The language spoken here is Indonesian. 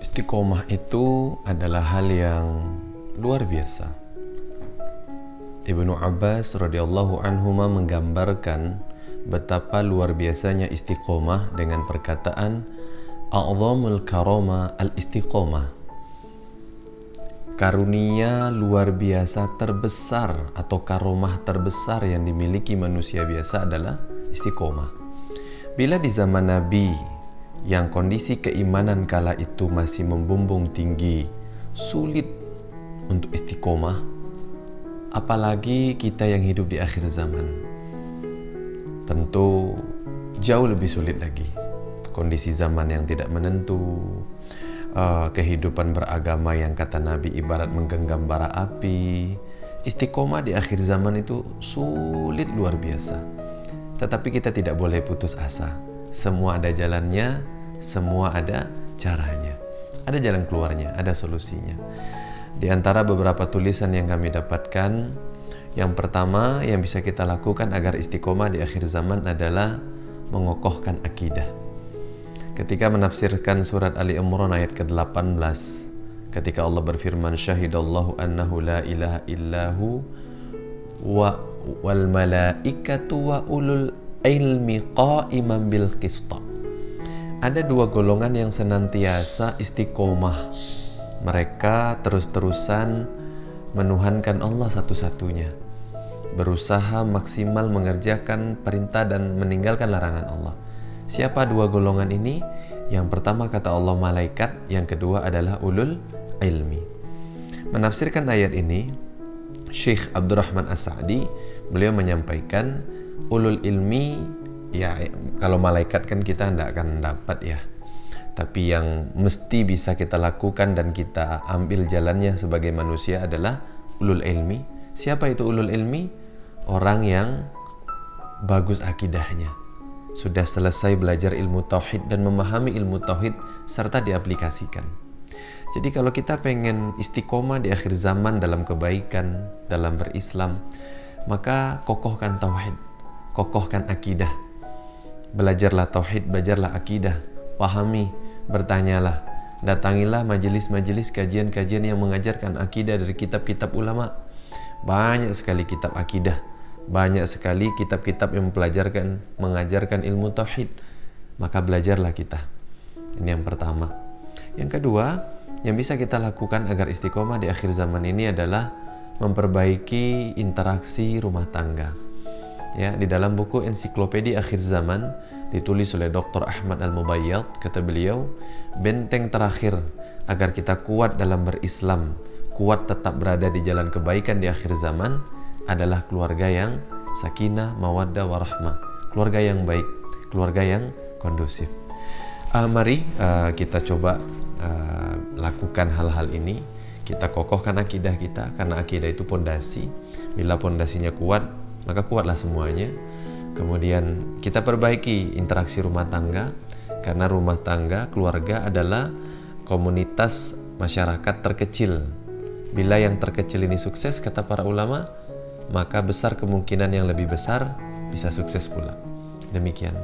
Istiqomah itu adalah hal yang luar biasa. Ibnu Abbas radhiyallahu anhu menggambarkan betapa luar biasanya istiqomah dengan perkataan a'zamul karama al-istiqomah. Karunia luar biasa terbesar atau karomah terbesar yang dimiliki manusia biasa adalah istiqomah. Bila di zaman Nabi yang kondisi keimanan kala itu masih membumbung tinggi, sulit untuk istiqomah, apalagi kita yang hidup di akhir zaman. Tentu jauh lebih sulit lagi. Kondisi zaman yang tidak menentu, uh, kehidupan beragama yang kata Nabi ibarat menggenggam bara api. Istiqomah di akhir zaman itu sulit luar biasa. Tetapi kita tidak boleh putus asa semua ada jalannya, semua ada caranya. Ada jalan keluarnya, ada solusinya. Di antara beberapa tulisan yang kami dapatkan, yang pertama yang bisa kita lakukan agar istiqomah di akhir zaman adalah mengokohkan akidah. Ketika menafsirkan surat Ali Imran ayat ke-18, ketika Allah berfirman syahidallahu annahu la ilaha illahu wa wal malaikatu wa ulul ilmi qa'iman bil qista. Ada dua golongan yang senantiasa istiqomah. Mereka terus-terusan menuhankan Allah satu-satunya. Berusaha maksimal mengerjakan perintah dan meninggalkan larangan Allah. Siapa dua golongan ini? Yang pertama kata Allah malaikat, yang kedua adalah ulul ilmi. Menafsirkan ayat ini, Syekh Abdurrahman As-Sa'di, beliau menyampaikan ulul ilmi ya kalau malaikat kan kita tidak akan dapat ya. Tapi yang mesti bisa kita lakukan dan kita ambil jalannya sebagai manusia adalah ulul ilmi. Siapa itu ulul ilmi? Orang yang bagus akidahnya. Sudah selesai belajar ilmu tauhid dan memahami ilmu tauhid serta diaplikasikan. Jadi kalau kita pengen istiqomah di akhir zaman dalam kebaikan dalam berislam maka kokohkan tauhid kokohkan akidah. Belajarlah tauhid, belajarlah akidah, pahami, bertanyalah, datangilah majelis-majelis kajian-kajian yang mengajarkan akidah dari kitab-kitab ulama. Banyak sekali kitab akidah, banyak sekali kitab-kitab yang mempelajarkan, mengajarkan ilmu tauhid. Maka belajarlah kita. Ini yang pertama. Yang kedua, yang bisa kita lakukan agar istiqomah di akhir zaman ini adalah memperbaiki interaksi rumah tangga ya di dalam buku ensiklopedia akhir zaman ditulis oleh Dr. Ahmad Al-Mubayyad kata beliau benteng terakhir agar kita kuat dalam berislam kuat tetap berada di jalan kebaikan di akhir zaman adalah keluarga yang sakinah, mawaddah, warahmah keluarga yang baik, keluarga yang kondusif. Uh, mari uh, kita coba uh, lakukan hal-hal ini. Kita kokohkan akidah kita karena akidah itu pondasi. Bila pondasinya kuat maka kuatlah semuanya. Kemudian kita perbaiki interaksi rumah tangga karena rumah tangga keluarga adalah komunitas masyarakat terkecil. Bila yang terkecil ini sukses kata para ulama, maka besar kemungkinan yang lebih besar bisa sukses pula. Demikian.